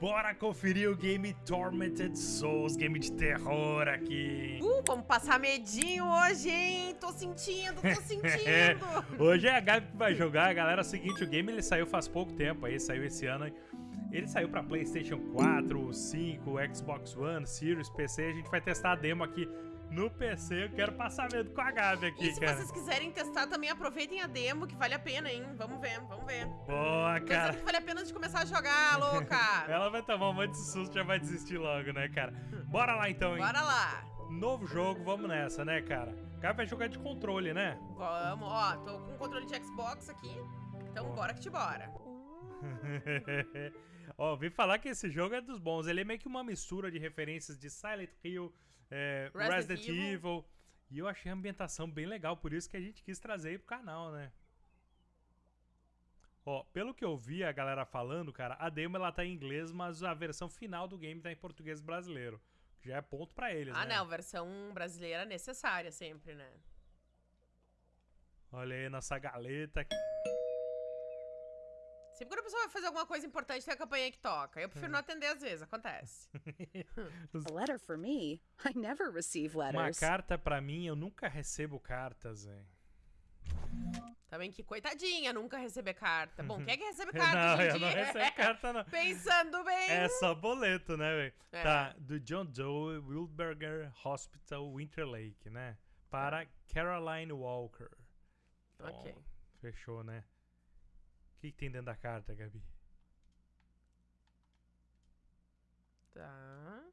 Bora conferir o game Tormented Souls, game de terror aqui. Uh, vamos passar medinho hoje, hein? Tô sentindo, tô sentindo. hoje é a Gabi que vai jogar, galera. É o seguinte, o game ele saiu faz pouco tempo, aí saiu esse ano. Ele saiu pra Playstation 4, 5, Xbox One, Series, PC. A gente vai testar a demo aqui no PC. Eu quero passar medo com a Gabi aqui, E se cara. vocês quiserem testar também, aproveitem a demo, que vale a pena, hein? Vamos ver, vamos ver. Boa, cara. que vale a pena de começar a jogar, louca. Ela vai tomar um monte de susto e já vai desistir logo, né, cara? Bora lá então, hein? Bora lá. Novo jogo, vamos nessa, né, cara? O cara vai jogar de controle, né? Vamos, ó, tô com o controle de Xbox aqui. Então bora que te bora. Ó, ouvi falar que esse jogo é dos bons. Ele é meio que uma mistura de referências de Silent Hill, é, Resident Resident, Evil. Evil. E eu achei a ambientação bem legal, por isso que a gente quis trazer aí pro canal, né? Ó, pelo que eu vi a galera falando, cara, a demo ela tá em inglês, mas a versão final do game tá em português brasileiro. Que já é ponto pra eles, Ah, né? não, versão brasileira necessária sempre, né? Olha aí nossa galeta. Sempre quando a pessoa vai fazer alguma coisa importante, tem a campanha que toca. Eu prefiro não atender às vezes, acontece. A letter for me? I never receive Uma letters. carta pra mim, eu nunca recebo cartas, velho. Também que coitadinha, nunca receber carta. Bom, quem é que recebe carta Não, eu não recebo carta, não. Pensando bem. É só boleto, né, velho? É. Tá, do John Doe Wilberger Hospital Winter Lake, né? Para Caroline Walker. Então, Ok. Fechou, né? O que, que tem dentro da carta, Gabi? Tá.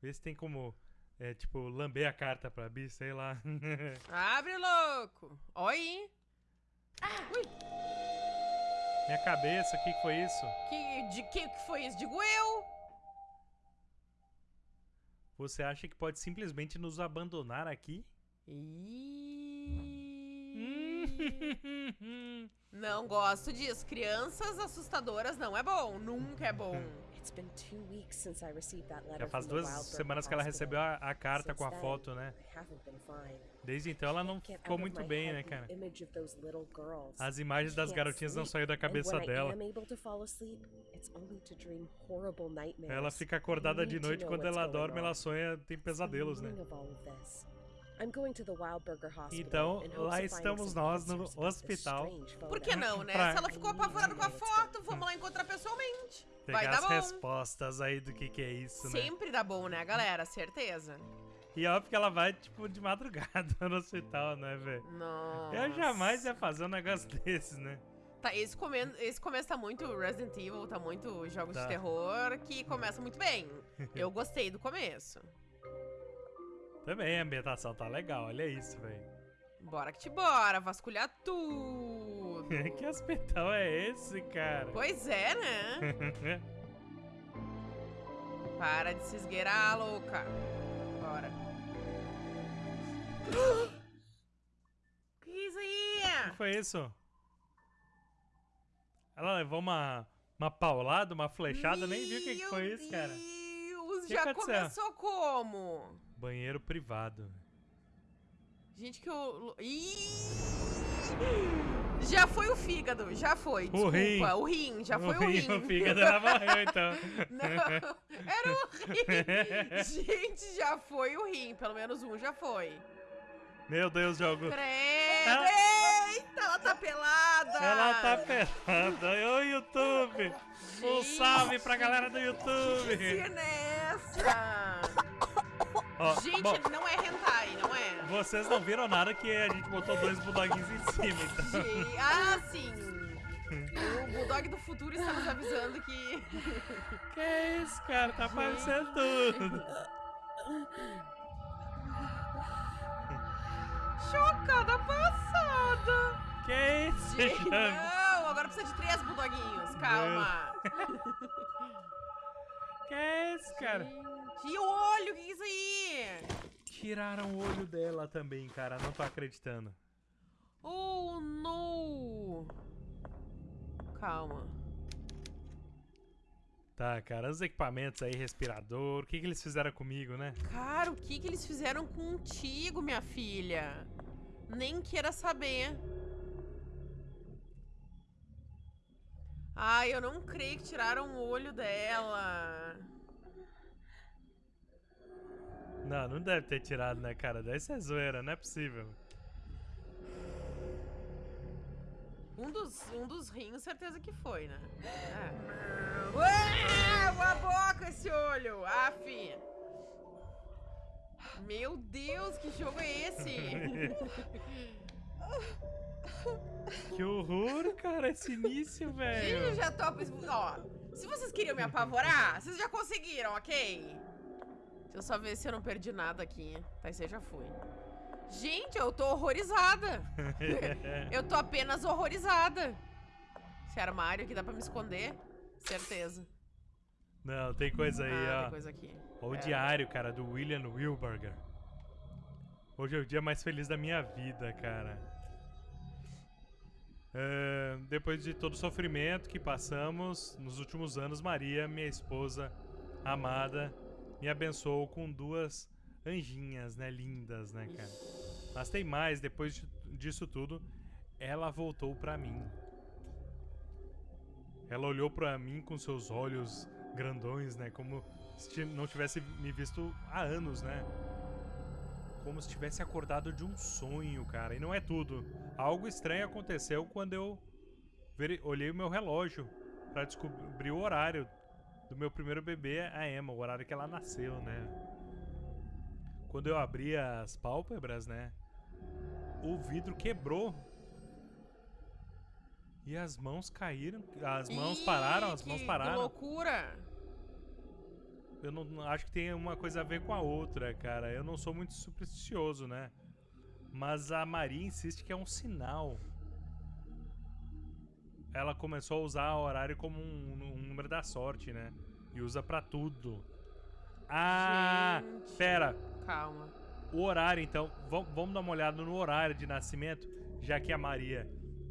Vê se tem como, é, tipo, lamber a carta pra Bi, sei lá. Abre, louco. Oi. Ui, Minha cabeça, o que, que foi isso? que, de que que foi isso? Digo eu. Você acha que pode simplesmente nos abandonar aqui? Ih. Não gosto disso. Crianças assustadoras não é bom. Nunca é bom. Já faz duas semanas que ela recebeu a, a carta com a foto, né? Desde então ela não ficou muito bem, né, cara? As imagens das garotinhas não saíram da cabeça dela. Ela fica acordada de noite quando ela dorme, ela sonha, tem pesadelos, né? Então, lá estamos nós no answers about this hospital. Por que não, né? Pra- Se ela ficou apavorada com a foto, vamos lá encontrar pessoalmente. Vai Pegar dar as bom. respostas aí do que que é isso, né? Sempre dá bom, né, galera? Certeza. E é óbvio que ela vai, tipo, de madrugada no hospital, né, velho? Nossa. Eu jamais ia fazer um negócio desses, né? Tá, esse, come... esse começo tá muito Resident Evil, tá muito jogos Tá. de terror, que começa muito bem. Eu gostei do começo. Também a ambientação tá legal, olha isso, velho. Bora que te bora, vasculhar tudo. que hospital é esse, cara? Pois é, né? Para de se esgueirar, louca. Bora. que isso aí? O que foi isso? Ela levou uma, uma paulada, uma flechada, nem viu o que, que foi isso, cara. Meu Deus, Que já aconteceu? começou como? Banheiro privado. Gente, que o. Ih! Já foi o fígado, já foi. Desculpa, rim. o rim, já foi o rim. O fígado ela morreu, então. Não, era o rim. Gente, já foi o rim. Pelo menos um já foi. Meu Deus, jogo. Credo! Ela- Eita, ela tá pelada! Ela tá pelada. Oi, YouTube. Um Gente. salve pra galera do YouTube. Sinestra! Ó, Gente, bom, não é hentai, não é? vocês não viram nada que a gente botou dois bulldoguinhos em cima, então. Gente, ah, sim! O Bulldog do futuro está nos avisando que. Que é isso, cara? Tá aparecendo tudo. Chocada passada! Que é isso, Gente, não, agora precisa de três Bulldoguinhos, calma. Que é isso, cara? Gente, e o olho, o que é isso aí? Tiraram o olho dela também, cara. Não tô acreditando. Oh, no! Calma. Tá, cara, os equipamentos aí, respirador, o que, que eles fizeram comigo, né? Cara, o que, que eles fizeram contigo, minha filha? Nem queira saber. Ai, eu não creio que tiraram o olho dela. Não, não deve ter tirado, né, cara? Deve ser zoeira, não é possível. Um dos, um dos rins, certeza que foi, né? É. Ué, uma boca esse olho! Aff! Meu Deus, que jogo é esse? Que horror, cara, esse início, Gente, eu velho. já tô... Ó, se vocês queriam me apavorar, vocês já conseguiram, ok? Deixa eu só ver se eu não perdi nada aqui. Tá, esse aí já fui. Gente, eu tô horrorizada. eu tô apenas horrorizada. Esse armário aqui dá pra me esconder? Certeza. Não, tem coisa aí, ah, ó. tem coisa aqui. Ó o É. diário, cara, do William Wilberger. Hoje é o dia mais feliz da minha vida, cara. É, depois de todo o sofrimento que passamos nos últimos anos, Maria, minha esposa amada, me abençoou com duas anjinhas, né? Lindas, né, cara? Mas tem mais, depois de- disso tudo, ela voltou pra mim. Ela olhou pra mim com seus olhos grandões, né? Como se não tivesse me visto há anos, né? Como se tivesse acordado de um sonho, cara. E não é tudo. Algo estranho aconteceu quando eu olhei o meu relógio pra descobrir o horário do meu primeiro bebê, a Emma, o horário que ela nasceu, né? Quando eu abri as pálpebras, né? O vidro quebrou. E as mãos caíram. As mãos Ih, pararam, as mãos que pararam. loucura! Eu não acho que tem uma coisa a ver com a outra, cara. Eu não sou muito supersticioso, né? Mas a Maria insiste que é um sinal. Ela começou a usar o horário como um, um número da sorte, né? E usa pra tudo. Ah, Gente. pera. Calma. O horário, então. Vam- Vamos dar uma olhada no horário de nascimento, já que a Maria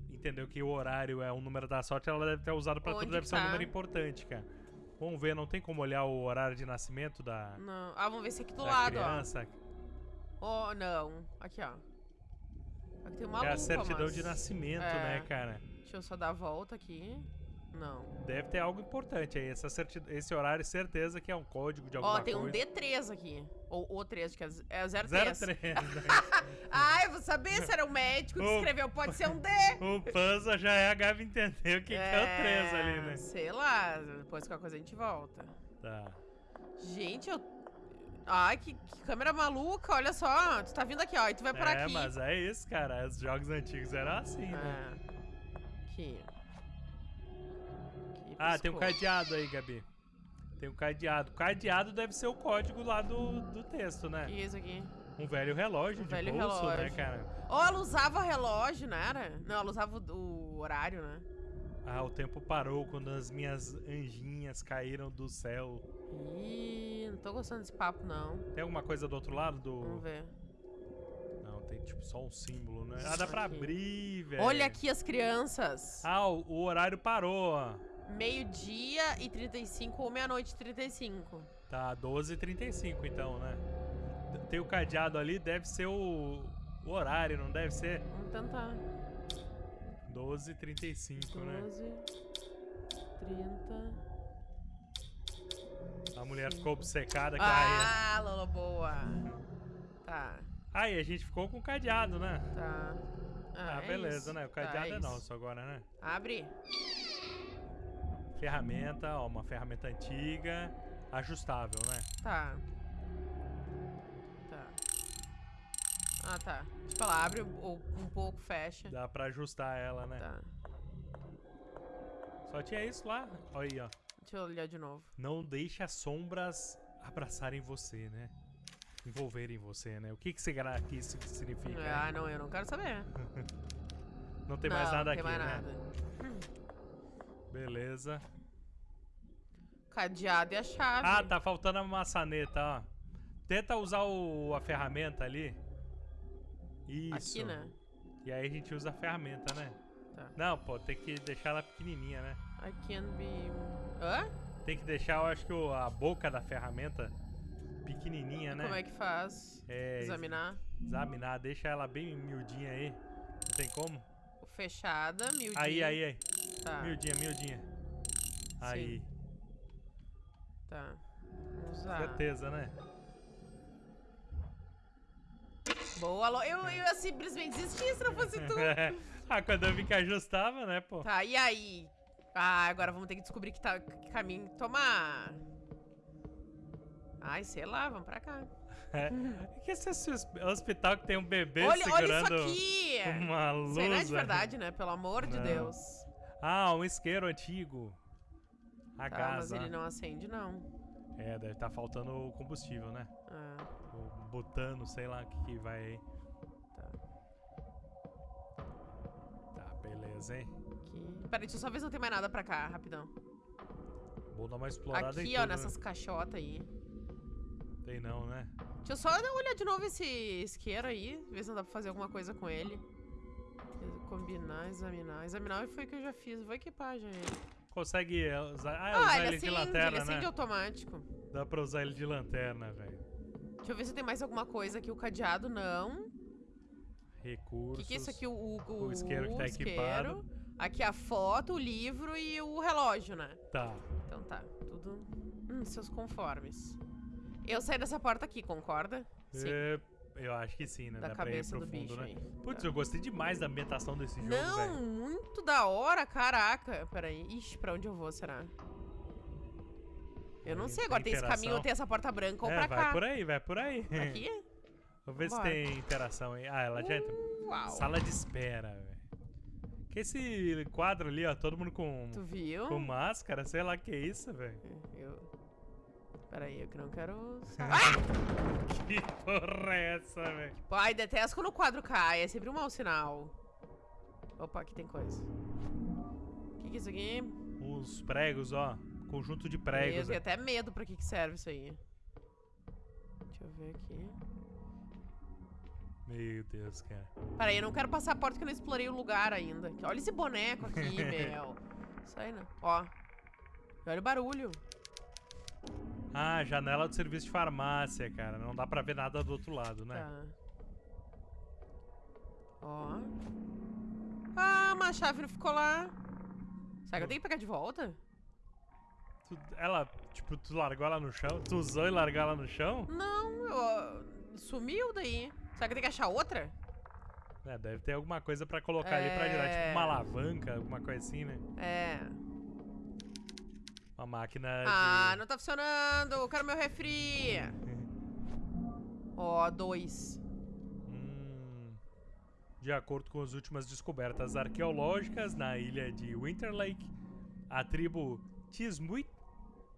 entendeu que o horário é um número da sorte, ela deve ter usado pra Onde tudo, deve que ser um tá? número importante, cara. Vamos ver, não tem como olhar o horário de nascimento da, Não. Ah, vamos ver esse aqui do lado, criança. ó. Oh, não. Aqui, ó. Aqui tem uma é a lupa, certidão mas... de nascimento, É. né, cara? Deixa eu só dar a volta aqui. Não. Deve ter algo importante aí. Essa Esse horário, certeza que é um código de alguma Ó, tem um coisa. D3 aqui. Ou o 3, que é z- é o 03. 03, né? Ah, eu vou saber se era o médico que escreveu. Pode ser um D. o Panza já é a Gabi entendeu o que, que é o 3 ali, né? Sei lá. Depois qualquer coisa a gente volta. Tá. Gente, eu... Ai, que, que câmera maluca. Olha só. Tu tá vindo aqui, ó. E tu vai por É, aqui. mas é isso, cara. Os jogos antigos eram assim, né? É. Aqui. Aqui, Ah, tem um cadeado aí, Gabi. Tem um cadeado. Cadeado deve ser o código lá do, do texto, né? Que isso aqui? Um velho relógio Um de velho bolso, né, relógio. cara? Ó, ela usava relógio, não era? Não, ela usava o, o horário, né? Ah, o tempo parou quando as minhas anjinhas caíram do céu. Ih, não tô gostando desse papo, não. Tem alguma coisa do outro lado do... Vamos ver. Não, tem tipo só um símbolo, né? Ah, dá pra Aqui. abrir, velho. Olha aqui as crianças. Ah, o, o horário parou, ó. Meio-dia e 35 ou meia-noite e 35. Tá, 12h35 então, né? Tem o cadeado ali, deve ser o, o horário, não deve ser? Vamos tentar. 12h35, né? 12, 30. A mulher ficou obcecada com a... Ah, Lola, boa. Tá, Aí, a gente ficou com o cadeado, né? tá. Ah, é beleza, isso. né? O Tá, cadeado é, isso. nosso agora, né? Abre. Ferramenta, ó, uma ferramenta antiga, ajustável, né? Tá. Tá. Ah, tá. Tipo, ela abre o- um pouco, fecha. Dá pra ajustar ela, né? Tá. Só tinha isso lá. Olha aí, ó. Deixa eu olhar de novo. Não deixe as sombras abraçarem você, né? Envolverem você, né? O que que, será que isso significa? Ah, não, eu não quero saber. Não tem não, mais nada não aqui, tem mais né? nada. Beleza. Cadeado e a chave. Ah, tá faltando a maçaneta, ó. Tenta usar o, a ferramenta ali. Isso. Aqui, né? E aí a gente usa a ferramenta, né? Tá. Não, pô, tem que deixar ela pequenininha, né? I can be... Hã? Tem que deixar, eu acho que a boca da ferramenta pequenininha, né? Como é que faz? É, Examinar. Examinar, deixa ela bem miudinha aí. Não tem como? Fechada, miudinha. Aí, aí, aí. Tá, Miudinha, miudinha. Aí. Tá. Vamos usar. Certeza, né? Boa, Lo- eu, eu ia simplesmente desistir se não fosse tu. ah, quando eu vi que ajustava, né, pô? Tá, e aí? Ah, agora vamos ter que descobrir que, tá, que caminho tomar. Ai, sei lá, vamos pra cá. É. que esse hos- hospital que tem um bebê Olha, olha segurando isso aqui! uma luz. Isso aí não é de verdade, né? Pelo amor de Não. Deus. Ah, um isqueiro antigo. A Tá, mas casa. ele não acende, não. É, deve estar faltando combustível, né? Ah, O butano, sei lá o que, que vai tá. Tá, beleza, hein? Aqui. Peraí, deixa eu só ver se não tem mais nada pra cá, rapidão. Vou dar uma explorada Aqui, tudo, ó, né? nessas caixotas aí. Tem não, né? Deixa eu só dar- olhar de novo esse isqueiro aí, ver se não dá pra fazer alguma coisa com ele. Combinar, examinar. Examinar foi o que eu já fiz, vou equipar já ele. Consegue usar... Ah, Ah, usar ele ele de acende, lanterna, ele acende né? automático. Dá pra usar ele de lanterna, velho. Deixa eu ver se tem mais alguma coisa aqui. O cadeado, não. O Recursos. que, que é isso aqui? O, o, O isqueiro que tá isqueiro. equipado. Aqui a foto, o livro e o relógio, né? Tá. Então tá, tudo hum, seus conformes. Eu saí dessa porta aqui, concorda? Sim. É, eu acho que sim, né? Da Dá pra ir cabeça pro do bicho né? aí. Putz, eu gostei demais da ambientação desse jogo, Não, velho. muito da hora, caraca. Peraí, ixi, pra onde eu vou, será? Eu não sei, agora tem esse interação. caminho, tem essa porta branca ou É, pra vai cá. por aí, vai por aí. Aqui? Vamos ver se Bora. tem interação aí. Ah, ela já entra. Uau. Sala de espera, velho. Que esse quadro ali, ó, todo mundo com, Tu viu? com máscara, sei lá que é isso, velho. Eu... Peraí, eu que não quero... Ah! Que porra é essa, velho? Ai, detesto quando o quadro cai, é sempre um mau sinal. Opa, aqui tem coisa. O que, que é isso aqui? Uns pregos, ó. Conjunto de eu pregos. tenho ó. até medo pra que, que serve isso aí. Deixa eu ver aqui. Meu Deus, cara. Peraí, eu não quero passar a porta que eu não explorei o lugar ainda. Olha esse boneco aqui, meu. Isso aí não. Ó. Olha o barulho. Ah, janela do serviço de farmácia, cara. Não dá pra ver nada do outro lado, né? Tá. Ó. Ah, mas a chave não ficou lá. Será que eu tenho que pegar de volta? Tu- ela, tipo, tu largou ela no chão? Tu usou e largou ela no chão? Não, eu, ah, sumiu daí. Será que eu tenho que achar outra? É, deve ter alguma coisa pra colocar ali pra girar, tipo É. uma alavanca, alguma coisa assim, né? É. Uma máquina Ah, de... não tá funcionando. Eu quero meu refri. Ó, dois. Hum, de acordo com as últimas descobertas arqueológicas na ilha de Winterlake, a tribo Tismuit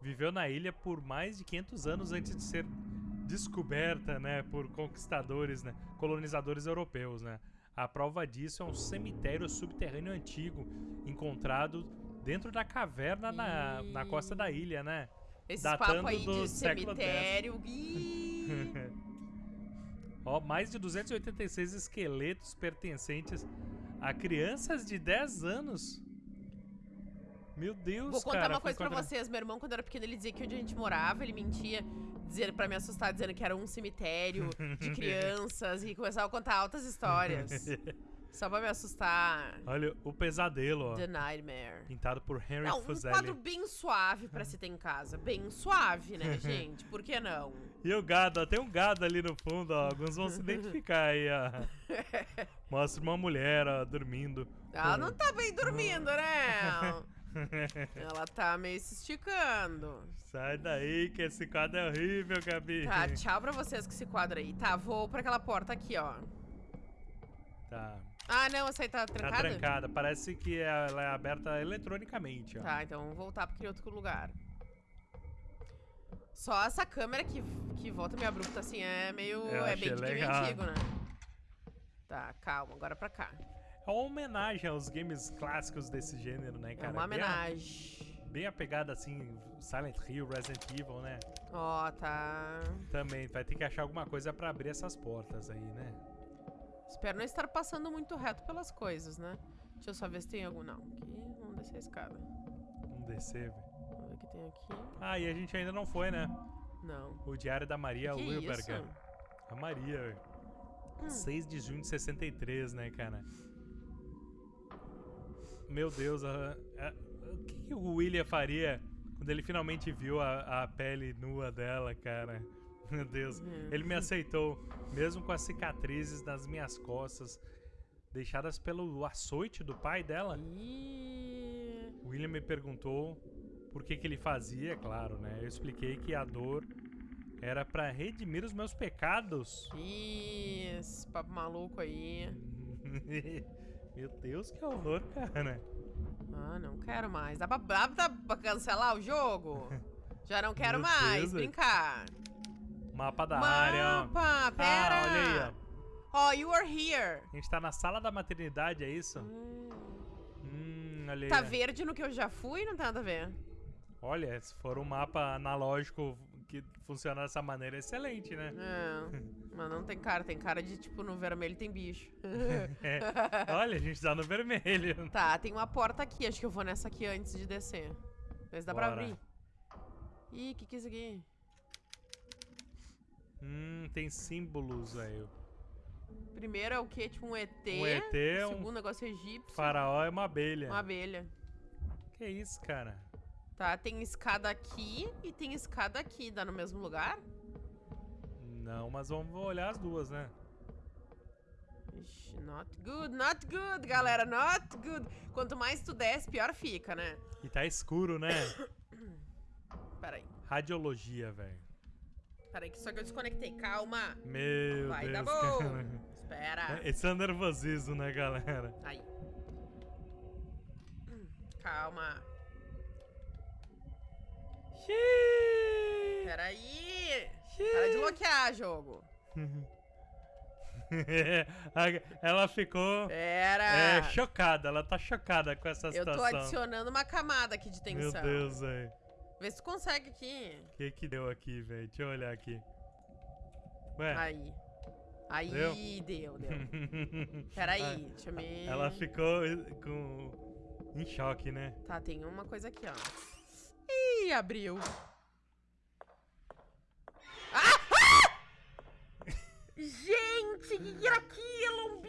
viveu na ilha por mais de 500 anos antes de ser descoberta, né, por conquistadores, né, colonizadores europeus, né. A prova disso é um cemitério subterrâneo antigo encontrado dentro da caverna na, na costa da ilha, né? Esses Datando papos aí do de cemitério. Ó, mais de 286 esqueletos pertencentes a crianças de 10 anos. Meu Deus, Vou contar cara. uma coisa pra vocês. Meu irmão, quando era pequeno, ele dizia que onde a gente morava, ele mentia dizendo pra me assustar, dizendo que era um cemitério de crianças e começava a contar altas histórias. Só pra me assustar. Olha, o pesadelo, ó. The Nightmare. Pintado por Henry Não, um Fuseli. quadro bem suave pra se ter em casa. Bem suave, né, gente? Por que não? E o gado, ó. Tem um gado ali no fundo, ó. Alguns vão se identificar aí, ó. Mostra uma mulher, ó, dormindo. Ela não tá bem dormindo, né? Ela tá meio se esticando. Sai daí, que esse quadro é horrível, Gabi. Tá, tchau pra vocês com esse quadro aí. Tá, vou pra aquela porta aqui, ó. Tá. Ah, não, essa aí tá Tá trancada? trancada. Parece que ela é aberta eletronicamente, ó. Tá, então vamos voltar pra aquele outro lugar. Só essa câmera que, que volta meio abrupta assim é meio. Eu é bem de game antigo, né? Tá, calma, agora pra cá. É uma homenagem aos games clássicos desse gênero, né, cara? é uma Bem a- homenagem. Bem apegada, assim, Silent Hill, Resident Evil, né? Ó, tá. Também vai ter que achar alguma coisa pra abrir essas portas aí, né? Espero não estar passando muito reto pelas coisas, né? Deixa eu só ver se tem algum. Não, aqui vamos descer a escada. Vamos descer, velho. Vamos ver o que tem aqui. Ah, e a gente ainda não foi, né? Não. O Diário da Maria Que Wilberger. isso? A Maria, velho. Hum. 6 de junho de 63, né, cara? Meu Deus, a- a- o que, que o William faria quando ele finalmente viu a, a pele nua dela, cara? Meu Deus. É. Ele me aceitou, mesmo com as cicatrizes nas minhas costas, deixadas pelo açoite do pai dela. William me perguntou por que, que ele fazia, claro, né? Eu expliquei que a dor era pra redimir os meus pecados. Isso, papo maluco aí. Meu Deus, que horror, cara. Ah, não quero mais. Dá pra, dá pra- cancelar o jogo? Já não quero Meu mais Deus, brincar. Mapa da área, ó. Mapa, pera. Ah, olha aí, ó. Ó, you are here. A gente tá na sala da maternidade, é isso? Hum. Hum, olha aí. Tá verde no que eu já fui? Não tem nada a ver. Olha, se for um mapa analógico que funciona dessa maneira, é excelente, né? É, mas não tem cara. Tem cara de, tipo, no vermelho tem bicho. É. Olha, a gente tá no vermelho. tá, tem uma porta aqui. Acho que eu vou nessa aqui antes de descer. Se dá pra Bora. abrir. Ih, o que que é isso aqui? Hum, tem símbolos, velho. Primeiro é o quê? Tipo um ET. Um ET, O um segundo negócio é egípcio. faraó é uma abelha. Uma abelha. Que isso, cara? Tá, tem escada aqui e tem escada aqui. Dá no mesmo lugar? Não, mas vamos olhar as duas, né? Ixi, not good, not good, galera, not good. Quanto mais tu desce, pior fica, né? E tá escuro, né? Peraí, Radiologia, velho. Peraí, que só que eu desconectei. Calma. Meu Vai Deus, dar bom. cara. Espera. Esse é nervosismo, né, galera? Aí. Calma. Xiii. Peraí. Para de bloquear, jogo. ela ficou Pera. é, chocada, ela tá chocada com essa eu tô situação. adicionando uma camada aqui de Meu tensão. Deus, velho. Vê se tu consegue aqui. O que que deu aqui, velho? Deixa eu olhar aqui. Ué. Aí. Aí, Deu? deu, deu. Peraí, deixa eu me... Ela ficou com... em choque, né? Tá, tem uma coisa aqui, ó. Ih, abriu. Ah! Ah! Gente, que era aquilo? Um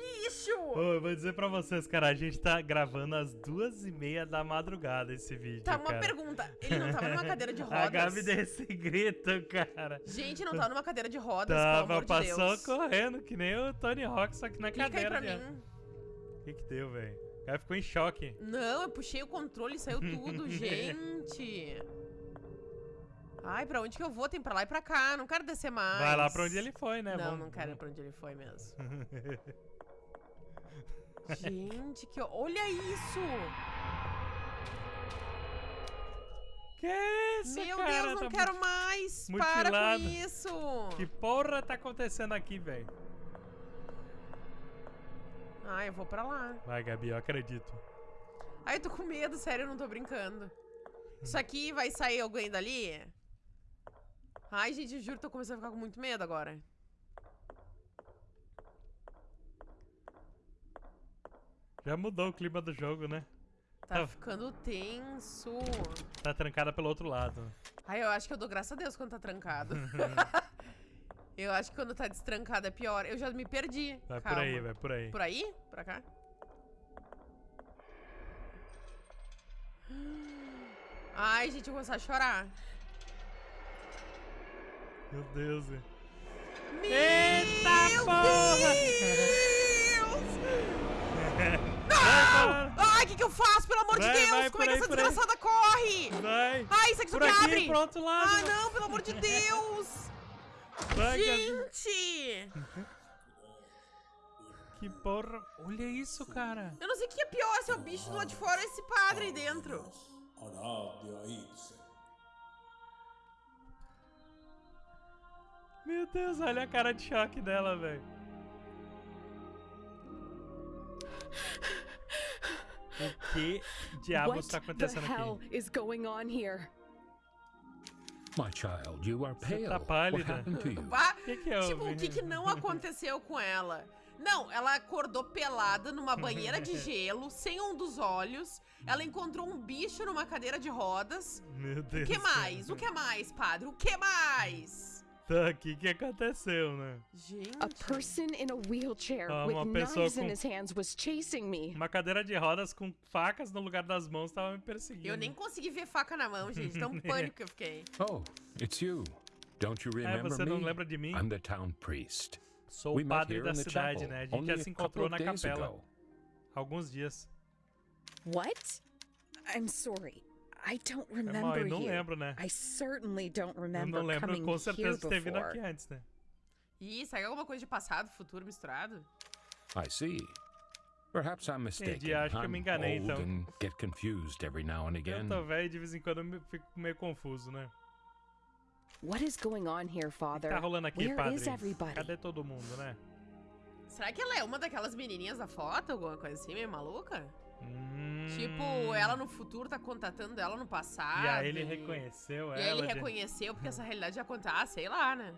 Ô, eu vou dizer pra vocês, cara, a gente tá gravando às duas e meia da madrugada esse vídeo, Tá, uma cara. pergunta. Ele não tava numa cadeira de A rodas? Gabi deu esse grito, cara. Gente, não tava numa cadeira de rodas, pelo Tava, de passou Deus. correndo, que nem o Tony Hawk, só que na Clica aí cadeira. pra de- mim. O que que deu, velho? O cara ficou em choque. Não, eu puxei o controle e saiu tudo, gente. Ai, pra onde que eu vou? Tem pra lá e pra cá. Não quero descer mais. Vai lá pra onde ele foi, né? Não, Vamos- não quero ir pra onde ele foi mesmo. Gente, que... Olha isso! Que isso, Meu cara? Deus, não Tá quero mais! Para mutilado. com isso! Que porra tá acontecendo aqui, velho? Ai, eu vou pra lá. Vai, Gabi, eu acredito. Ai, eu tô com medo, sério, eu não tô brincando. Isso aqui vai sair alguém dali? Ai, gente, eu juro, tô começando a ficar com muito medo agora. Já mudou o clima do jogo, né? Tá Tá. ficando tenso. Tá trancada pelo outro lado. Ai, eu acho que eu dou graças a Deus quando tá trancado. eu acho que quando tá destrancado é pior. Eu já me perdi. Vai Calma. por aí, vai por aí. Por aí? Pra cá? Ai, gente, eu vou começar a chorar. Meu Deus. Meu Eita porra! Deus! Ai, o que, que eu faço, pelo amor Vai, de Deus? vai, Como é que aí, essa por aí. desgraçada corre? Vai! Ai, isso aqui só Por que aqui, abre! pro outro lado! Ah, não, pelo amor de Deus! Vai. Gente! Que porra! Olha isso, cara! Eu não sei o que é pior, se é o bicho do lado de fora ou esse padre aí dentro. Meu Deus, olha a cara de choque dela, velho. O que diabos what tá the acontecendo hell aqui? is going on here? My child, you are Você pale. tá What pálida. happened to you? Vá. Que que houve? Tipo, o que, que não aconteceu com ela? Não, ela acordou pelada numa banheira de gelo, sem um dos olhos. Ela encontrou um bicho numa cadeira de rodas. Meu O Deus. que mais? O que mais, padre? O que mais? Tá, o que que aconteceu, né? Gente. A person in a wheelchair Ah, with uma pessoa knives in com- his hands was chasing me. Uma cadeira de rodas com facas no lugar das mãos tava me perseguindo. Eu nem consegui ver faca na mão, gente. Tão pânico que eu fiquei. Oh, it's you. Don't you É, remember você não me? lembra de mim? I'm the town priest. Sou We o padre da cidade, chapel né? A gente já se encontrou na capela. ago. há Alguns dias. What? I'm sorry. I don't É mal, remember eu não you. lembro, né? I certainly don't Eu remember não lembro coming com certeza vindo before. aqui antes, né? Ih, será que é alguma coisa de passado, futuro misturado? I see. Perhaps I'm mistaken. acho que eu me enganei, então. and get confused every now and Eu again. tô velho e de vez em quando eu fico meio confuso, né? What is going on here, O que Father? tá rolando aqui, Where padre? is everybody? Cadê todo mundo, né? Será que ela é uma daquelas menininhas da foto, alguma coisa assim, meio maluca? Hum... Tipo, ela no futuro tá contatando ela no passado. E aí ele reconheceu E aí ela. ele de- reconheceu porque essa realidade já acontece. Ah, sei lá, né?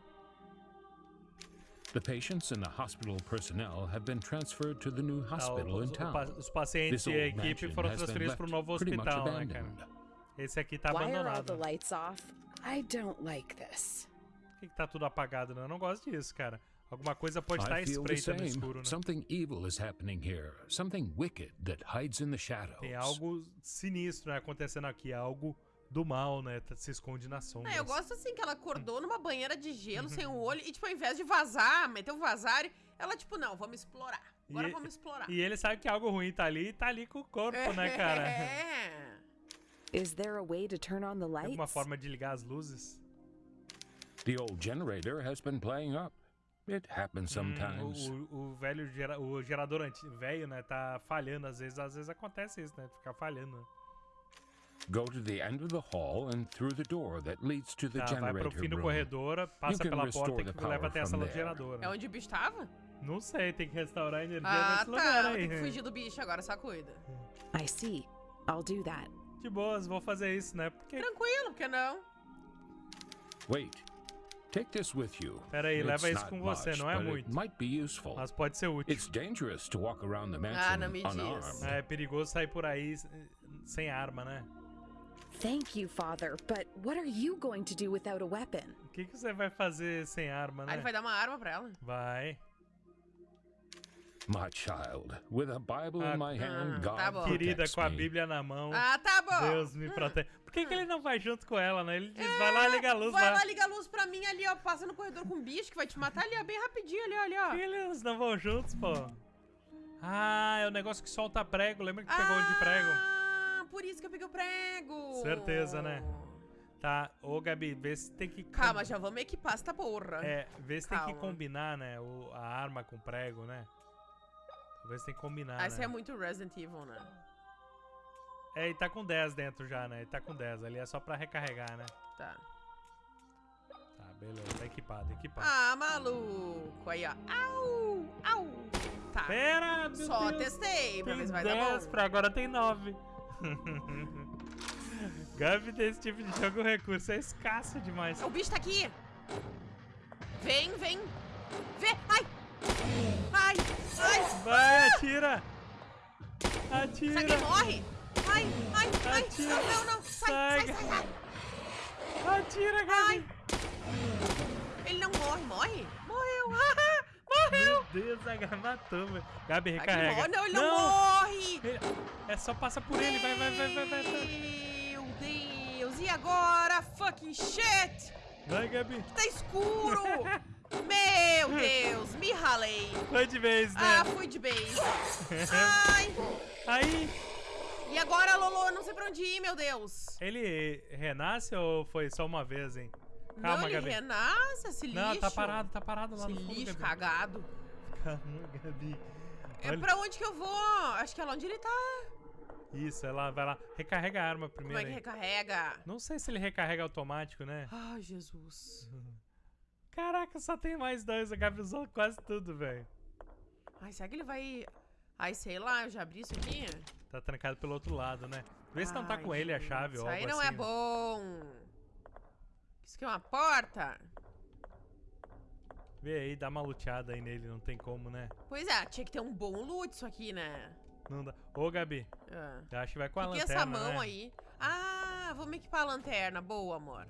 The patients and the hospital personnel have been transferred to the new Ah, hospital os, in o town. os pacientes e a equipe foram transferidos left pro novo hospital, né, cara? Esse aqui tá Why are all the abandonado. lights off? I don't like this. Por que, que tá tudo apagado, né? Eu não gosto disso, cara. Alguma coisa pode estar espreita no escuro, né? Something evil is happening here. Something wicked that hides in the shadows. Tem algo sinistro né, acontecendo aqui, algo do mal, né? tá- Se esconde na sombra. É, eu gosto assim que ela acordou numa banheira de gelo sem o olho e, tipo, ao invés de vazar, meter o vazar, ela, tipo, não, vamos explorar. Agora E- vamos explorar. E ele sabe que algo ruim tá ali e tá ali com o corpo, né, cara? É. Is there a way to turn on the Tem lights? alguma forma de ligar as luzes? The old generator has been playing up. It happens Hum, sometimes. o, o- o velho gera, o gerador anti, velho, né, tá falhando às vezes, às vezes acontece isso, né, ficar falhando. Go to the end of the hall and through the door that leads to the Tá, vai generator pro fim do room. corredor, passa pela porta the que leva power até a from sala do there. gerador. É onde o bicho tava? Não sei, tem que restaurar a energia Ah, nesse tá. lugar aí. Tem que fugir do bicho agora, só cuida. I see. I'll do that. De boas, vou fazer isso, né? Porque. Tranquilo, porque não? Wait. Take this with you. Pera aí, It's leva isso not com você, much, não é muito. might be useful. Mas pode ser útil. It's dangerous to walk around the Ah, mansion não me diz. unarmed. É perigoso sair por aí s- sem arma, né? Thank you, Father, but what are you going to do without a weapon? O que, que você vai fazer sem arma, Aí ele né? vai dar uma arma pra ela. Vai. My child, with a Bible Ah, in my hand, ah, God tá bom. Querida, com a. Bíblia na mão. Ah, tá bom. Deus me protege. Por que, que ele não vai junto com ela, né? Ele diz, vai lá, liga a luz Vai lá. lá, liga a luz pra mim ali, ó. Passa no corredor com um bicho que vai te matar ali, ó. Bem rapidinho ali, olha, ó. Eles não vão juntos, pô? Ah, é o negócio que solta prego. Lembra que pegou um de prego? Ah, por isso que eu peguei o prego. Certeza, né? Tá. Ô, Gabi, vê se tem que... Calma, já vamos equipar essa porra. É, vê se tem que Calma. combinar, né? O, a arma com prego, né? Talvez tem que combinar, Ah, né? é muito Resident Evil, né? É, ele tá com 10 dentro já, né? Ele tá com 10. Ali é só pra recarregar, né? Tá. Tá, beleza. Tá equipado, equipado. Ah, maluco. Aí, ó. Au, au. Tá. Pera, meu Só Deus. testei pra Tem ver se vai dar 10, bom. pra agora tem 9. Gabi, desse tipo de jogo, o recurso é escasso demais. O bicho tá aqui. Vem, vem. Vem. Ai. Ai, ai. Vai, atira! Atira! morre. Ai, ai, ai. Atira. Não, não, não. Sai, Sai. sai, sai. Atira. Gabi! Ele não morre, morre? Morreu. Ah, morreu. Meu Deus, a Gabi matou, velho. Gabi, recarrega. morre. Não, ele não, morre. Ele- É só passa por ele, vai, vai, vai, vai, vai. Vai, Meu Deus. E agora? Fucking shit. vai Gabi. Tá escuro. Meu Deus, me ralei. Foi de vez, né? Ah, fui de base. Ai. Aí, E agora, Lolo, não sei pra onde ir, meu Deus. ele renasce ou foi só uma vez, hein? Calma, não, ele Gabi. renasce, esse lixo. Não, tá parado, tá parado lá Esse no fundo, lixo Gabi. cagado. Calma, Gabi. É Olha- pra onde que eu vou? Acho que é lá onde ele tá. Isso, ela vai lá. Recarrega a arma Como primeiro. é que aí. recarrega? Não sei se ele recarrega automático, né? Ai, Jesus. Caraca, só tem mais dois. A Gabi usou quase tudo, velho. Ai, será que ele vai... Ai, sei lá, eu já abri isso aqui? Tá trancado pelo outro lado, né? Vê se não tá com ele a chave Isso ou algo aí não assim. é né? bom. Isso aqui é uma porta? Vê aí, dá uma luteada aí nele, não tem como, né? Pois é, tinha que ter um bom loot isso aqui, né? Não dá. Ô, Gabi, Ah. eu acho que vai com a que, que é lanterna, essa mão né? aí? Ah, vamos equipar a lanterna. Boa, amor.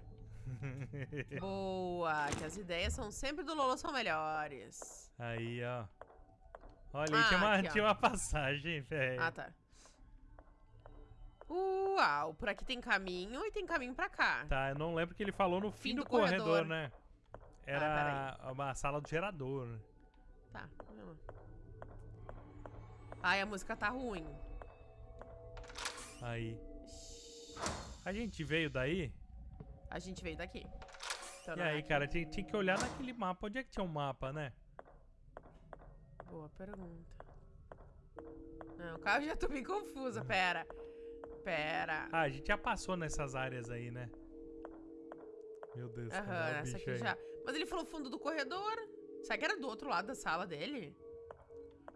Boa, que as ideias são sempre do Lolo são melhores. aí, ó. Olha, aí Ah, tinha, uma, aqui, tinha uma passagem, velho. Ah, tá. Uau, por aqui tem caminho e tem caminho pra cá. Tá, eu não lembro que ele falou no fim, Fim do, do corredor, corredor. né? Ah, Era uma sala do gerador. né? Tá. Ai, a música tá ruim. Aí. A gente veio daí? A gente veio daqui. Então E é aí, aqui. cara, tinha, tinha que olhar naquele mapa. Onde é que tinha um mapa, né? Boa pergunta. Não, calma, já tô bem confusa. Pera. Pera. Ah, a gente já passou nessas áreas aí, né? Meu Deus, cara, Aham, olha o essa aqui aí. já. Mas ele falou fundo do corredor. Será que era do outro lado da sala dele?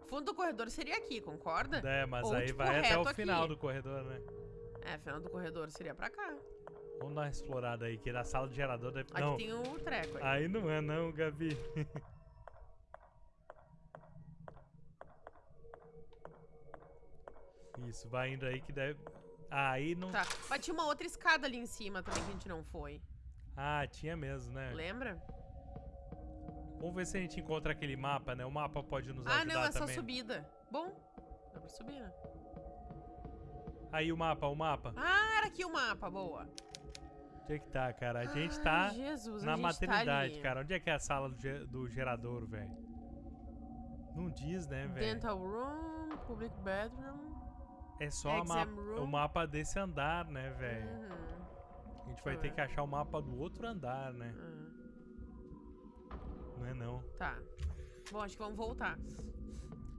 Fundo do corredor seria aqui, concorda? É, mas Ou, aí tipo, vai até o aqui. final do corredor, né? É, final do corredor seria pra cá. Vamos dar uma explorada aí, que da sala do gerador deve... Aqui não, tem o treco aí. aí não é não, Gabi. Isso, vai indo aí que deve... Ah, aí não... Tá. Mas tinha uma outra escada ali em cima também que a gente não foi. Ah, tinha mesmo, né? Lembra? Vamos ver se a gente encontra aquele mapa, né? O mapa pode nos Ah, ajudar não, é só também. subida. Bom, dá pra subir, né? Aí o mapa, o mapa. Ah, era aqui o mapa, boa. Onde é que tá, cara? A gente tá Ai, Jesus, na gente maternidade, tá cara. Onde é que é a sala do, ge- do gerador, velho? Não diz, né, velho? Dental room, public bedroom. É só ma- room. o mapa desse andar, né, velho? Uhum. A gente vai ter ver. que achar o mapa do outro andar, né? ah, Não é não. Tá. Bom, acho que vamos voltar.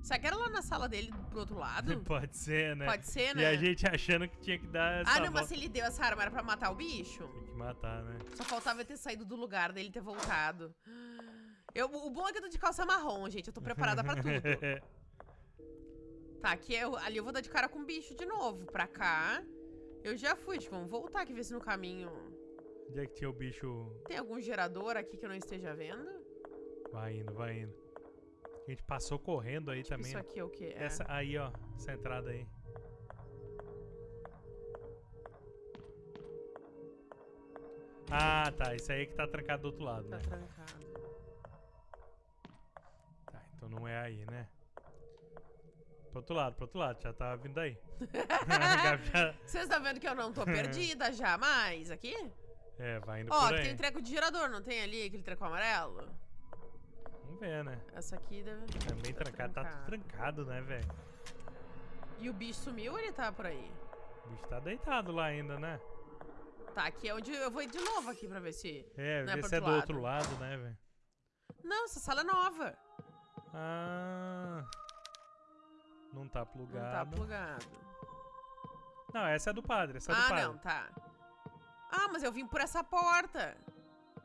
Será que era lá na sala dele pro outro lado? Pode ser, né? Pode ser, né? E a gente achando que tinha que dar essa Ah, não, mas volta. se ele deu essa arma era pra matar o bicho. Tem que matar, né? Só faltava ter saído do lugar dele ter voltado. Eu, o bom é que eu tô de calça marrom, gente. Eu tô preparada pra tudo. Tá, aqui eu, ali eu vou dar de cara com o bicho de novo. Pra cá. Eu já fui, que vamos voltar aqui, ver se no caminho. Onde é que tinha o bicho? Tem algum gerador aqui que eu não esteja vendo? Vai indo, vai indo. A gente passou correndo aí também. Isso né? aqui é o quê? É. Essa aí, ó. Essa entrada aí. Ah, tá. Isso aí que tá trancado do outro lado, Tá né? trancado. Tá, então não é aí, né? Pro outro lado, pro outro lado. Já tá vindo aí. Vocês estão vendo que eu não tô perdida já mais aqui? É, vai indo Ó, por aí. tem um treco de gerador, não tem ali aquele treco amarelo? Ver, né? Essa aqui deve. É bem tá trancado. Tá tudo trancado, né, velho? E o bicho sumiu ou ele tá por aí? O bicho tá deitado lá ainda, né? Tá, aqui é onde eu vou ir de novo aqui pra ver se. É, Não é ver pro se é do outro outro lado, né, velho? Não, essa sala é nova. Ah. Não tá Não tá plugado. plugado. Não, essa é do padre, essa é do Ah, padre. não, tá. Ah, mas eu vim por essa porta.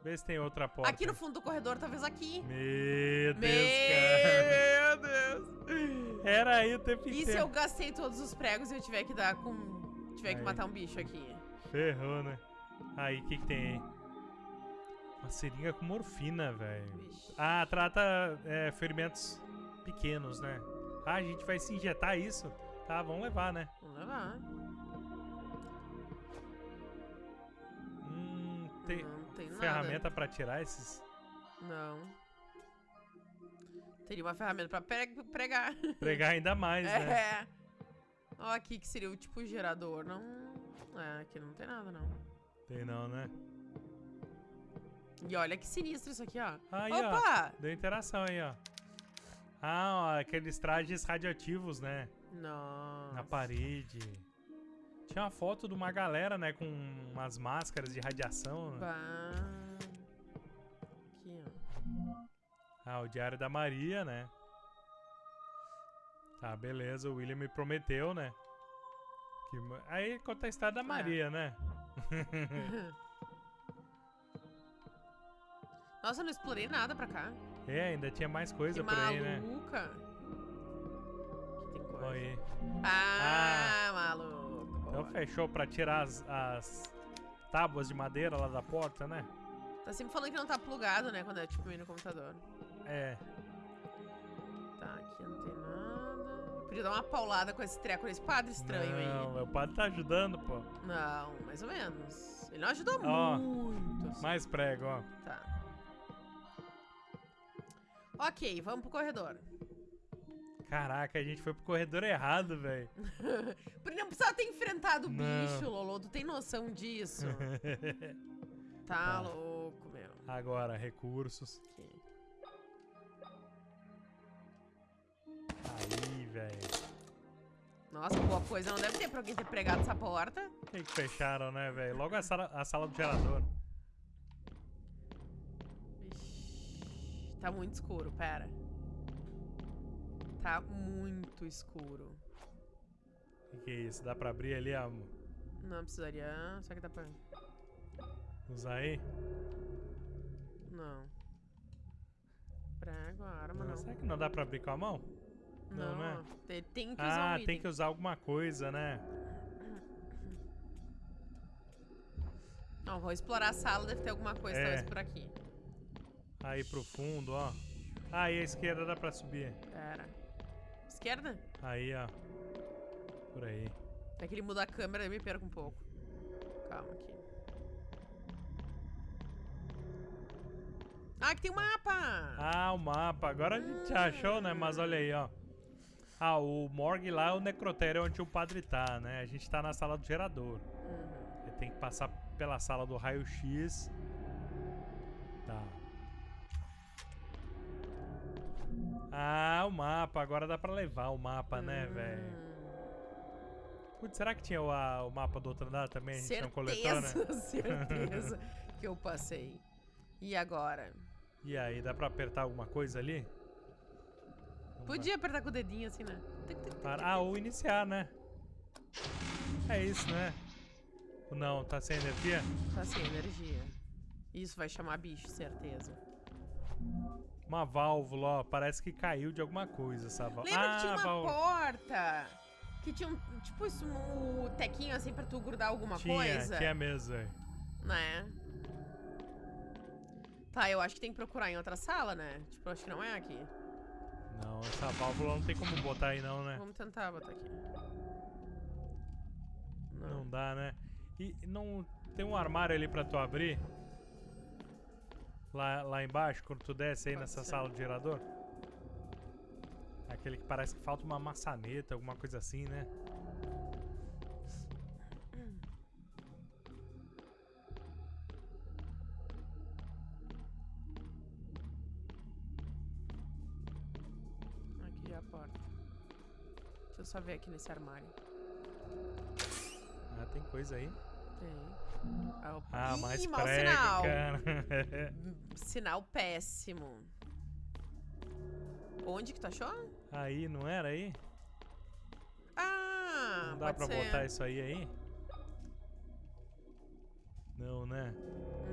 Vê se tem outra porta. Aqui no fundo do corredor, talvez aqui. Meu Deus, cara. Meu Deus. Era aí o tempo E se inteiro. eu gastei todos os pregos e eu tiver que dar com. tiver que Aí. matar um bicho aqui? Ferrou, né? Aí, o que que tem aí? Uma seringa com morfina, velho. Ah, trata é, ferimentos pequenos, né? Ah, a gente vai se injetar isso? Tá, vamos levar, né? Vamos levar. Hum, tem Não tem ferramenta pra tirar esses... Não. Teria uma ferramenta pra pre- pregar. Pregar ainda mais, né? É. Ó, aqui que seria o tipo gerador. Não. É, aqui não tem nada, não. Tem não, né? E olha que sinistro isso aqui, ó. Aí, Opa! ó. Deu interação aí, ó. Ah, ó, aqueles trajes radioativos, né? Nossa. Na parede. Tinha uma foto de uma galera, né? Com umas máscaras de radiação. né? Bah. Aqui, ó. Ah, o Diário da Maria, né? Tá, beleza. O William me prometeu, né? Que... Aí conta a história da Maria, né? Nossa, eu não explorei nada pra cá. É, ainda tinha mais coisa que por aí, né? maluca. Tem coisa. Olha aí. Ah, maluco. Então fechou pra tirar as, as tábuas de madeira lá da porta, né? Tá sempre falando que não tá plugado, né? Quando é tipo ir no computador. É. Tá, aqui não tem nada. Podia dar uma paulada com esse treco nesse padre estranho não, aí. meu padre tá ajudando, pô. Não, mais ou menos. Ele não ajudou Ó, muito. assim. Mais prego, ó. Tá. Ok, vamos pro corredor. Caraca, a gente foi pro corredor errado, velho. Não precisava ter enfrentado o bicho, Lolo. Tu tem noção disso? tá Tá. louco, meu. Agora, recursos. Aqui. Aí, velho. Nossa, boa coisa não deve ter pra alguém ter pregado essa porta. Por que que fecharam, né, velho? Logo a sala, a sala do gerador. Ixi, tá muito escuro, pera. Tá muito escuro. O que, que é isso? Dá pra abrir ali, ó. Não precisaria. Será que dá pra. Usar aí? Não. Prego, a arma não. Será que não dá pra abrir com a mão? não, Não, né? Tem, tem que usar Ah, um tem que usar alguma coisa, né? Não, vou explorar a sala, deve ter alguma coisa É. talvez por aqui. Aí pro fundo, ó. Aí a esquerda dá pra subir. Pera. Esquerda? Aí, ó. Por aí. É que ele muda a câmera eu me perco um pouco. Calma aqui. Ah, que tem um mapa! Ah, o mapa. Agora a gente achou, né? Mas olha aí, ó. Ah, o morgue lá é o necrotério onde o padre tá, né? A gente tá na sala do gerador. Uhum. Ele tem que passar pela sala do raio-x. Tá. Ah, o mapa. Agora dá pra levar o mapa, né, velho? Hum, Putz, será que tinha o, a- o mapa do outro andar também? A gente não coletou, né? certeza, certeza que eu passei. E agora? E aí, dá pra apertar alguma coisa ali? Não Podia apertar com o dedinho assim, né? Para- Ah, ou iniciar, né? É isso, né? Não, tá sem energia? Tá sem energia. Isso vai chamar bicho, certeza. Uma válvula, ó. Parece que caiu de alguma coisa essa válvula. Lembra que tinha uma válvula. porta? Que tinha um, tipo isso, um tequinho assim pra tu grudar alguma Tinha, coisa? tinha mesmo, velho. Né? Tá, eu acho que tem que procurar em outra sala, né? Tipo, acho que não é aqui. Não, essa válvula não tem como botar aí não, né? Vamos tentar botar aqui. Não. Não dá, né? E não tem um armário ali pra tu abrir? Lá, lá embaixo, quando tu desce aí nessa sala do gerador? Aquele que parece que falta uma maçaneta, alguma coisa assim, né? Aqui é a porta. Deixa eu só ver aqui nesse armário. Ah, tem coisa aí. Tem. Ah, opa. Ah, Ih, mais mau prego, sinal. cara. Sinal péssimo. Onde que tu achou? aí, não era aí? Ah, Não dá pra ser. botar isso aí aí? Não, né?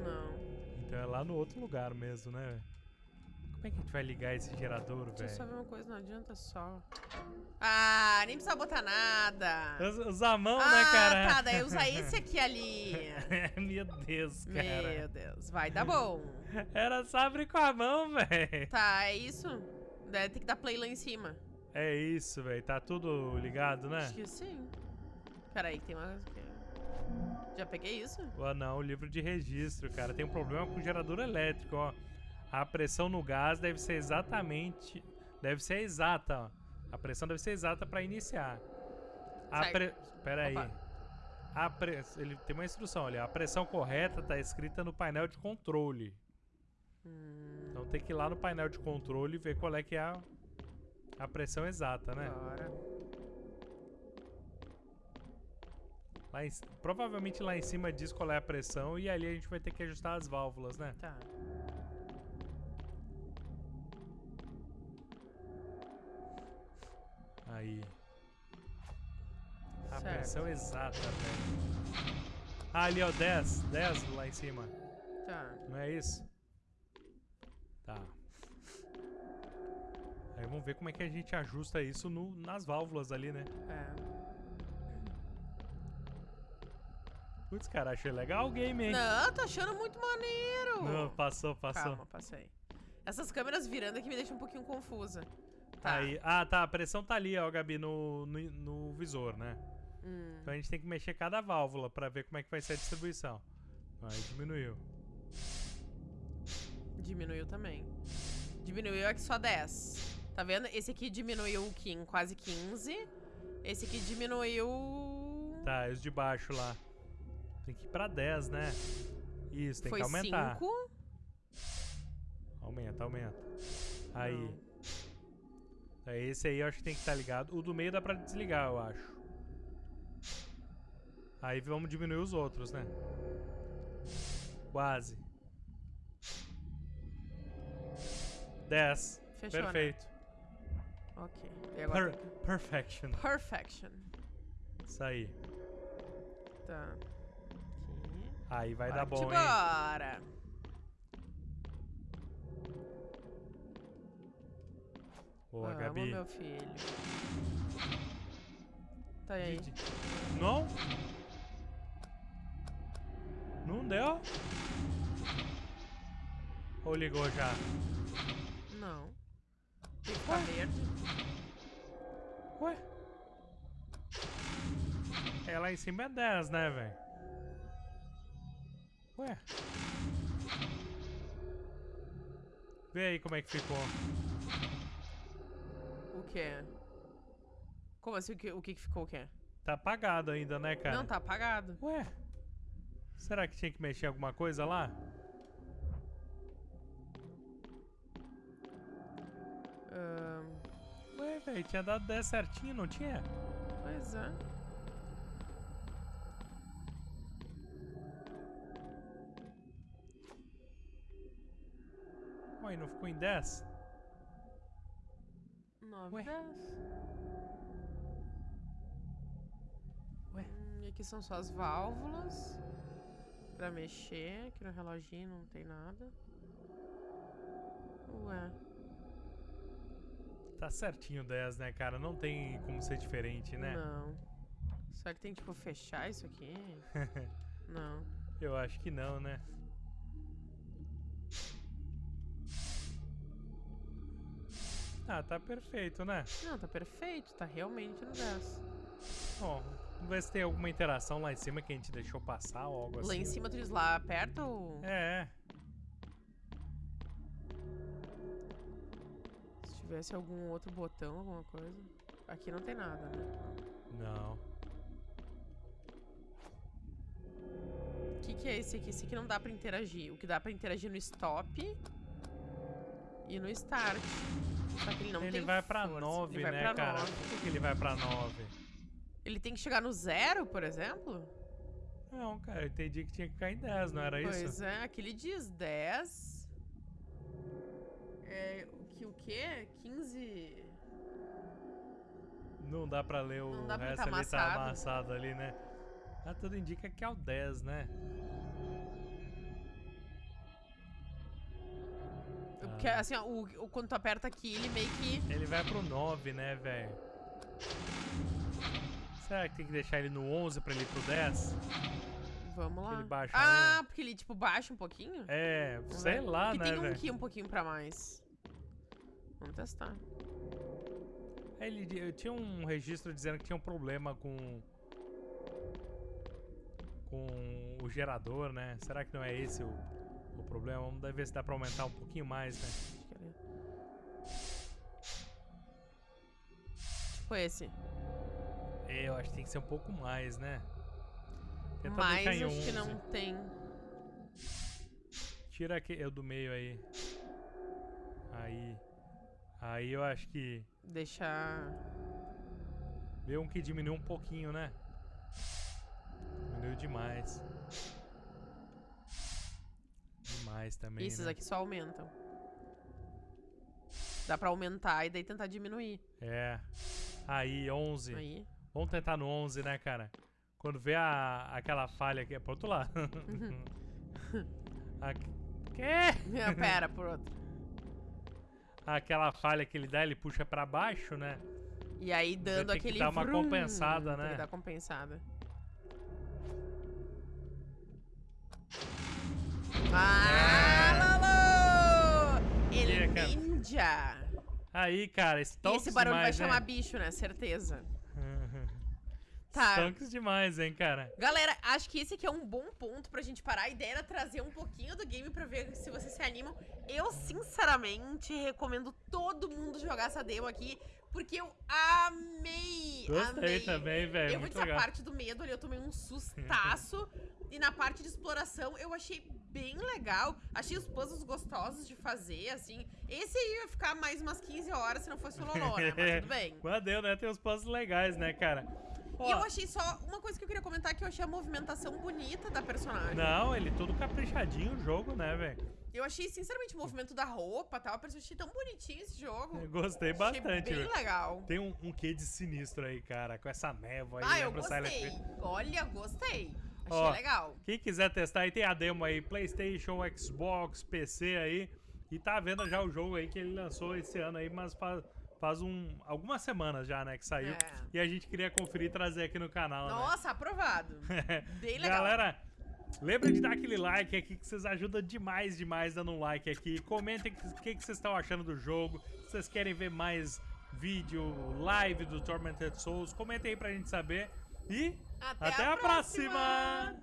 Não. Então é lá no outro lugar mesmo, né? Velho? Como é que a gente vai ligar esse gerador, Deixa eu só velho? ver uma coisa, não adianta só. Ah, nem precisa botar nada. Us- Usar a mão, ah, né, cara? tá, daí usa esse aqui ali. Meu Deus, cara. Meu Deus, vai dar bom. Era só abrir com a mão, velho. Tá, é isso? Deve ter que dar play lá em cima. É isso, velho. Tá tudo ligado, né? Acho que sim. Peraí, tem uma... Já peguei isso? Ah, não, o livro de registro, cara. Tem um problema com o gerador elétrico, ó. A pressão no gás deve ser exatamente... Deve ser exata, ó. A pressão deve ser exata pra iniciar. A pre... Pera aí. A pre... Ele tem uma instrução ali. A pressão correta tá escrita no painel de controle. Hum, Então tem que ir lá no painel de controle e ver qual é que é a, a pressão exata, né? Bora. Lá em provavelmente lá em cima diz qual é a pressão e ali a gente vai ter que ajustar as válvulas, né? Tá. Aí. A Certo. pressão exata, velho. Ah, ali, ó, 10. 10 lá em cima. Tá. Não é isso? Tá. Aí vamos ver como é que a gente ajusta isso no, nas válvulas ali, né? É. Putz, cara, achei legal o game, hein? Não, tô achando muito maneiro. Não, passou, passou. Calma, passei. Essas câmeras virando aqui me deixam um pouquinho confusa. Tá. Aí, ah, tá, a pressão tá ali, ó, Gabi, no, no, no visor, né? Hum. Então a gente tem que mexer cada válvula pra ver como é que vai ser a distribuição. Aí diminuiu. Diminuiu também. Diminuiu aqui só 10. Tá vendo? Esse aqui diminuiu quase 15. Esse aqui diminuiu... Tá, os de baixo lá. Tem que ir pra 10, né? Isso, tem Foi que aumentar. 5. Aumenta, aumenta. Aí. Não. É, Esse aí eu acho que tem que estar ligado. O do meio dá pra desligar, eu acho. Aí vamos diminuir os outros, né? Quase. 10. Fechou, né? Perfeito. Ok. E agora Per que- perfection. Perfection. Isso aí. Tá. Aqui. Aí vai dar bom, hein? Boa, Vamos, Gabi. meu filho. Tá aí. Não? Não deu? Ou ligou já? Não. Tem que ficar verde. Ué? É lá em cima é 10, né, velho? Ué? Vê aí como é que ficou. Quê? Como assim? O que, o que que ficou o quê? Tá apagado ainda, né, cara? Não, tá apagado. Ué? Será que tinha que mexer alguma coisa lá? Ahn, Ué, velho, tinha dado 10 certinho, não tinha? pois é. Ué, não ficou em 10? 9, Ué? 10. Ué? Hum, e aqui são só as válvulas. Pra mexer. Aqui no reloginho não tem nada. Ué. Tá certinho 10, né, cara? Não tem como ser diferente, né? Não. Será que tem que, tipo, fechar isso aqui? não. Eu acho que não, né? Ah, tá perfeito, né? Não, tá perfeito. Tá realmente no 10. Bom, vamos ver se tem alguma interação lá em cima que a gente deixou passar ou algo assim. Lá em cima tu diz lá perto ou... É, é. Se tivesse algum outro botão, alguma coisa. Aqui não tem nada, né? Não. O que, que é esse aqui? Esse aqui não dá pra interagir. O que dá pra interagir no stop e no start. Só que ele não ele tem vai pra força. 9, ele vai né, pra cara? 9. Por que, ele vai pra 9? Ele tem que chegar no zero, por exemplo? Não, cara, eu entendi que tinha que ficar em 10, não era Pois isso? é, aqui ele diz 10. É, o que o quê? 15. Não dá pra ler o Não resto tá ali, tá amassado. amassado ali, né? Ah, tudo indica que é o 10, né? Porque, assim, ó, o, o- quando tu aperta aqui, ele meio que. Ele vai pro 9, né, velho? Será que tem que deixar ele no 11 pra ele ir pro 10? Vamos lá. ah, porque ele, tipo, baixa um pouquinho? É, sei lá, Porque né, tem um velho? aqui um pouquinho pra mais. Vamos testar. Ele, eu tinha um registro dizendo que tinha um problema com com o gerador, né? Será que não é esse o, o problema? Vamos ver se dá pra aumentar um pouquinho mais, né? Que Tipo esse. É, eu acho que tem que ser um pouco mais, né? Em acho que 11. não tem. Tira aqui, eu do meio aí. Aí. Aí eu acho que Deixar. Vê um que diminuiu um pouquinho, né? Diminuiu demais. Demais também, Esses né? aqui só aumentam. Dá pra aumentar e daí tentar diminuir. É. Aí, 11. Aí. Vamos tentar no 11, né, cara? Quando vê a, aquela falha aqui... É pro outro lado. a, quê? Pera, por outro. Aquela falha que ele dá, ele puxa pra baixo, né? E aí dando tem que aquele. dar uma vrum, compensada, Tem né? que dar compensada. Ah, Lolo! Ele E, é cara? Ninja. Aí, cara, Stonks esse barulho vai demais, chamar né? bicho, né? Certeza. Tá. Stonks demais, hein, cara. Galera, acho que esse aqui é um bom ponto pra gente parar. A ideia era trazer um pouquinho do game pra ver se vocês se animam. Eu, sinceramente, recomendo todo mundo jogar essa demo aqui, porque eu amei, Gostei amei. também, velho. Eu vou dizer, a parte do medo ali, eu tomei um sustaço. e na parte de exploração, eu achei bem legal. Achei os puzzles gostosos de fazer, assim. Esse aí ia ficar mais umas 15 horas se não fosse o Loló, né? Mas tudo bem. Mas deu, né? Tem uns puzzles legais, né, cara? E eu achei só uma coisa que eu queria comentar que eu achei a movimentação bonita da personagem. Não, ele todo caprichadinho o jogo, né, velho? Eu achei, sinceramente, o movimento da roupa e tal. Eu achei tão bonitinho esse jogo. Eu Gostei Achei bastante, bem velho. legal. Tem um, um quê de sinistro aí, cara, com essa névoa aí, Ah, eu o Silent gostei. Olha, gostei. Achei Ó, legal. Quem quiser testar aí, tem a demo aí, Playstation, Xbox, PC aí. E tá vendo já o jogo aí que ele lançou esse ano aí, mas faz, faz um, algumas semanas já, né, que saiu. É. E a gente queria conferir e trazer aqui no canal, né? Nossa, aprovado. Bem legal. Galera, lembra de dar aquele like aqui que vocês ajudam demais, demais dando um like aqui. Comentem o que, que vocês estão achando do jogo. Se vocês querem ver mais vídeo, live do Tormented Souls, comentem aí pra gente saber. E Até, até, a próxima.